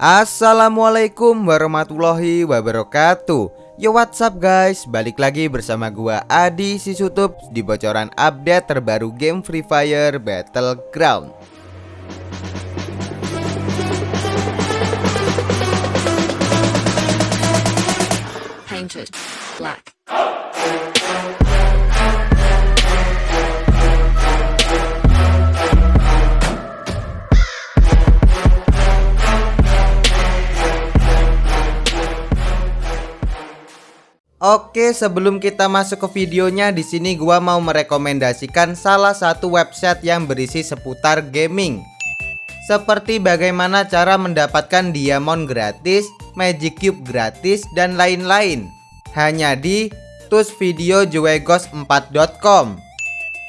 Assalamualaikum warahmatullahi wabarakatuh. Yo what's up guys? Balik lagi bersama gua Adi Sisutup Di bocoran update terbaru game Free Fire Battleground. Painted black. Oke, sebelum kita masuk ke videonya, di sini gua mau merekomendasikan salah satu website yang berisi seputar gaming. Seperti bagaimana cara mendapatkan diamond gratis, magic cube gratis, dan lain-lain. Hanya di tusvideojuegos4.com.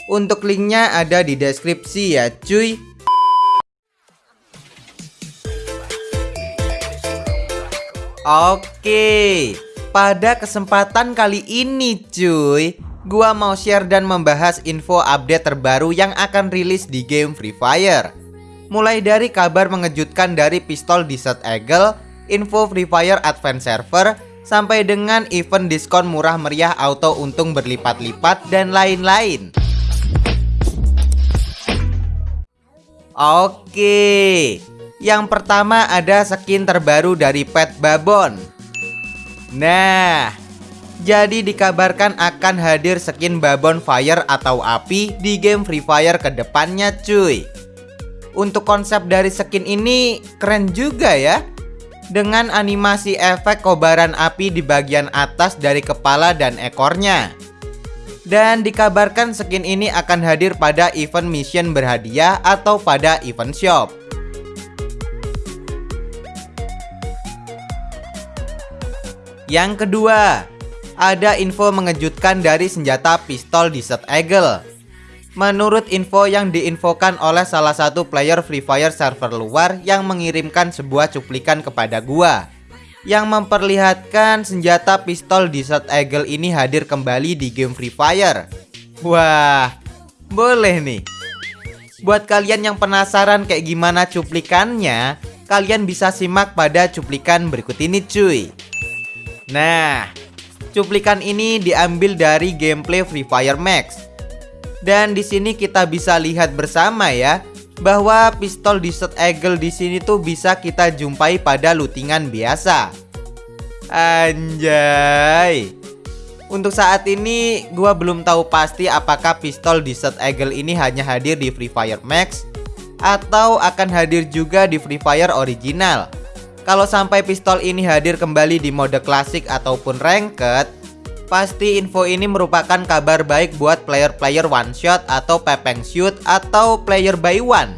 Untuk linknya ada di deskripsi ya, cuy. Oke. Pada kesempatan kali ini cuy. Gua mau share dan membahas info update terbaru yang akan rilis di game Free Fire. Mulai dari kabar mengejutkan dari pistol Desert Eagle Info Free Fire Advance Server Sampai dengan event diskon murah meriah auto untung berlipat-lipat dan lain-lain. Oke Yang pertama ada skin terbaru dari Pet Babon Nah, jadi dikabarkan akan hadir skin Babon Fire atau api di game Free Fire ke depannya cuy. Untuk konsep dari skin ini keren juga ya. Dengan animasi efek kobaran api di bagian atas dari kepala dan ekornya. Dan dikabarkan skin ini akan hadir pada event mission berhadiah atau pada event shop. Yang kedua, ada info mengejutkan dari senjata pistol Desert Eagle. Menurut info yang diinfokan oleh salah satu player Free Fire server luar yang mengirimkan sebuah cuplikan kepada gua yang memperlihatkan senjata pistol Desert Eagle ini hadir kembali di game Free Fire. Wah, boleh nih. Buat kalian yang penasaran kayak gimana cuplikannya, kalian bisa simak pada cuplikan berikut ini cuy. Nah, cuplikan ini diambil dari gameplay Free Fire Max. Dan di sini kita bisa lihat bersama ya bahwa pistol Desert Eagle di sini tuh bisa kita jumpai pada lootingan biasa. Anjay. Untuk saat ini gua belum tahu pasti apakah pistol Desert Eagle ini hanya hadir di Free Fire Max atau akan hadir juga di Free Fire original. Kalau sampai pistol ini hadir kembali di mode klasik ataupun ranked, pasti info ini merupakan kabar baik buat player-player one shot atau pepeng shoot atau player by one.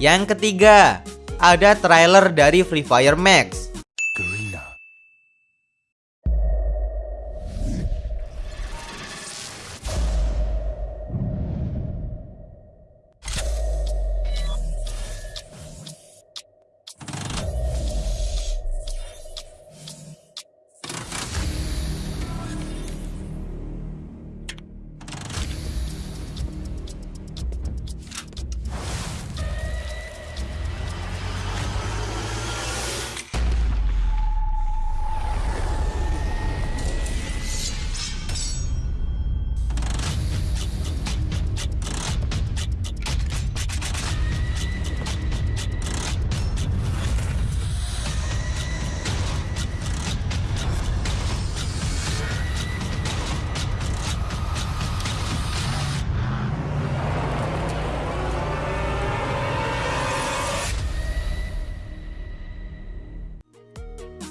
Yang ketiga, ada trailer dari Free Fire Max.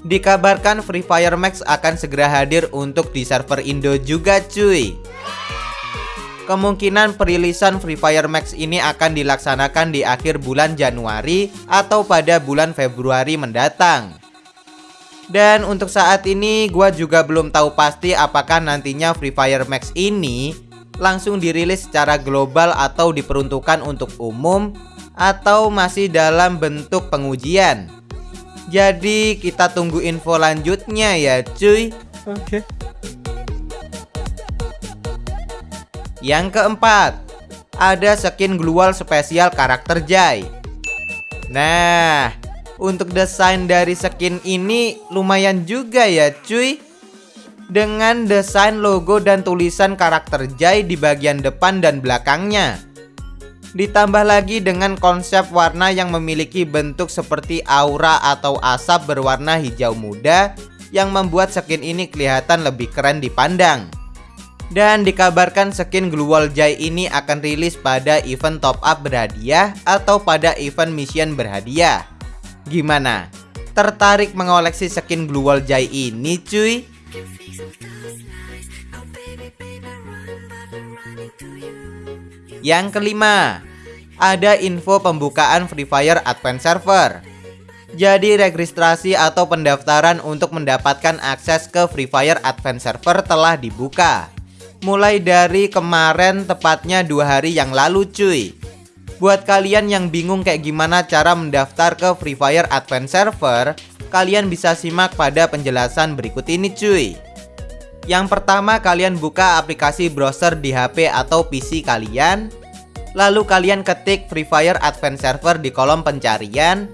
Dikabarkan Free Fire Max akan segera hadir untuk di server Indo juga cuy Kemungkinan perilisan Free Fire Max ini akan dilaksanakan di akhir bulan Januari atau pada bulan Februari mendatang dan untuk saat ini gua juga belum tahu pasti apakah nantinya Free Fire Max ini langsung dirilis secara global atau diperuntukkan untuk umum atau masih dalam bentuk pengujian. Jadi kita tunggu info lanjutnya ya cuy Oke. Yang keempat ada skin glual spesial karakter Jai. Nah, untuk desain dari skin ini lumayan juga ya cuy Dengan desain logo dan tulisan karakter Jai di bagian depan dan belakangnya Ditambah lagi dengan konsep warna yang memiliki bentuk seperti aura atau asap berwarna hijau muda Yang membuat skin ini kelihatan lebih keren dipandang dan dikabarkan skin Gluwal Jai ini akan rilis pada event top up berhadiah atau pada event mission berhadiah. Gimana? Tertarik mengoleksi skin Blue Wall Jai ini cuy? Yang kelima Ada info pembukaan Free Fire Advance Server. Jadi registrasi atau pendaftaran untuk mendapatkan akses ke Free Fire Advance Server telah dibuka. Mulai dari kemarin tepatnya dua hari yang lalu cuy. Buat kalian yang bingung kayak gimana cara mendaftar ke Free Fire Advance Server, kalian bisa simak pada penjelasan berikut ini cuy. Yang pertama kalian buka aplikasi browser di HP atau PC kalian, lalu kalian ketik Free Fire Advance Server di kolom pencarian,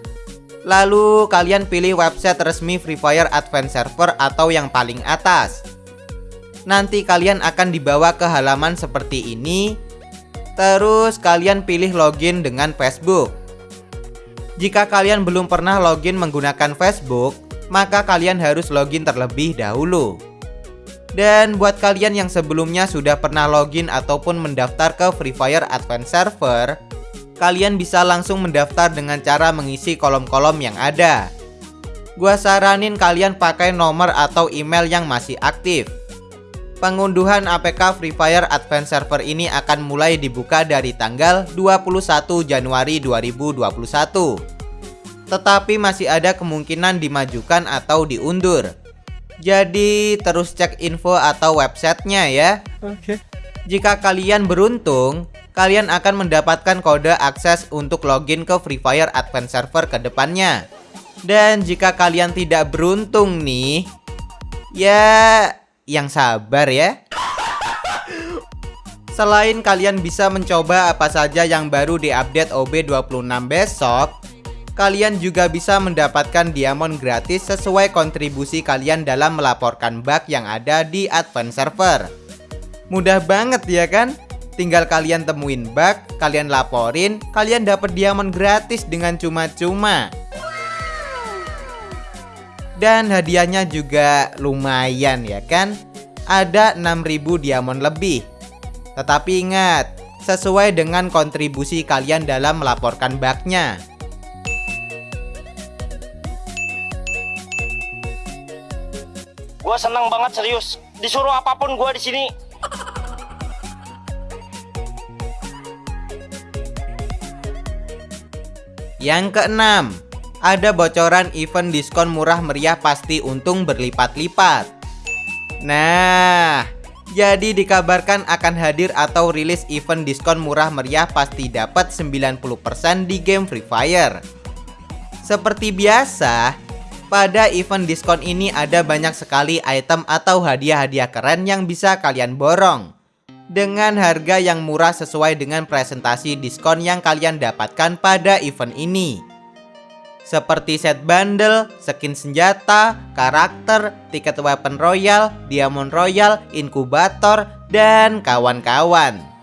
lalu kalian pilih website resmi Free Fire Advance Server atau yang paling atas. Nanti kalian akan dibawa ke halaman seperti ini Terus kalian pilih login dengan Facebook. Jika kalian belum pernah login menggunakan Facebook, maka kalian harus login terlebih dahulu. Dan buat kalian yang sebelumnya sudah pernah login ataupun mendaftar ke Free Fire Advance Server, kalian bisa langsung mendaftar dengan cara mengisi kolom-kolom yang ada. Gua saranin kalian pakai nomor atau email yang masih aktif. Pengunduhan APK Free Fire Advance Server ini akan mulai dibuka dari tanggal 21 Januari 2021 Tetapi masih ada kemungkinan dimajukan atau diundur Jadi terus cek info atau websitenya ya. Oke. Jika kalian beruntung Kalian akan mendapatkan kode akses untuk login ke Free Fire Advance Server ke depannya. Dan jika kalian tidak beruntung nih Ya yang sabar ya. Selain kalian bisa mencoba apa saja yang baru di update OB26 besok Kalian juga bisa mendapatkan diamond gratis sesuai kontribusi kalian dalam melaporkan bug yang ada di advance server. Mudah banget ya kan? Tinggal kalian temuin bug, kalian laporin, kalian dapat diamond gratis dengan cuma-cuma. Dan hadiahnya juga lumayan ya kan? Ada 6000 diamond lebih. Tetapi ingat Sesuai dengan kontribusi kalian dalam melaporkan bugnya Gua seneng banget serius Disuruh apa pun gua di sini Yang keenam ada bocoran event diskon murah meriah pasti untung berlipat-lipat. Nah, jadi dikabarkan akan hadir atau rilis event diskon murah meriah pasti dapat 90% di game Free Fire. Seperti biasa, pada event diskon ini ada banyak sekali item atau hadiah-hadiah keren yang bisa kalian borong. Dengan harga yang murah sesuai dengan presentasi diskon yang kalian dapatkan pada event ini seperti set bundle, skin senjata, karakter, tiket weapon royal, diamond royal, inkubator, dan kawan-kawan.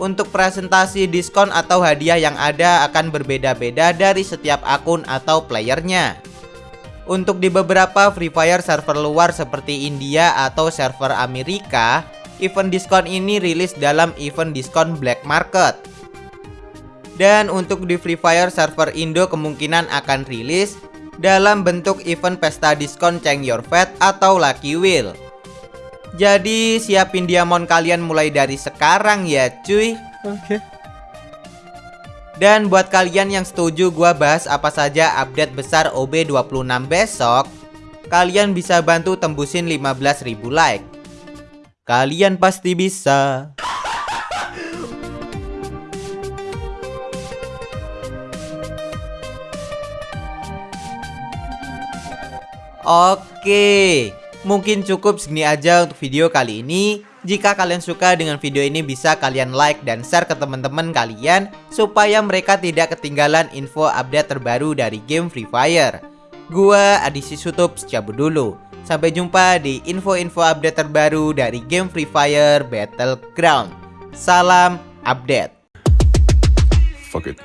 Untuk presentasi diskon atau hadiah yang ada akan berbeda-beda dari setiap akun atau playernya. Untuk di beberapa Free Fire server luar seperti India atau server Amerika, event diskon ini rilis dalam event diskon black market. Dan untuk di Free Fire server Indo kemungkinan akan rilis dalam bentuk event pesta diskon Change Your Fate atau Lucky Wheel. Jadi siapin diamond kalian mulai dari sekarang ya cuy. Oke. Dan buat kalian yang setuju gua bahas apa saja update besar OB26 besok, kalian bisa bantu tembusin 15.000 like. Kalian pasti bisa. Oke, mungkin cukup segini aja untuk video kali ini. Jika kalian suka dengan video ini bisa kalian like dan share ke teman-teman kalian supaya mereka tidak ketinggalan info update terbaru dari game Free Fire. Gua Adisi Sutup cabut dulu. Sampai jumpa di info-info update terbaru dari game Free Fire Battleground. Salam update. Fuck it.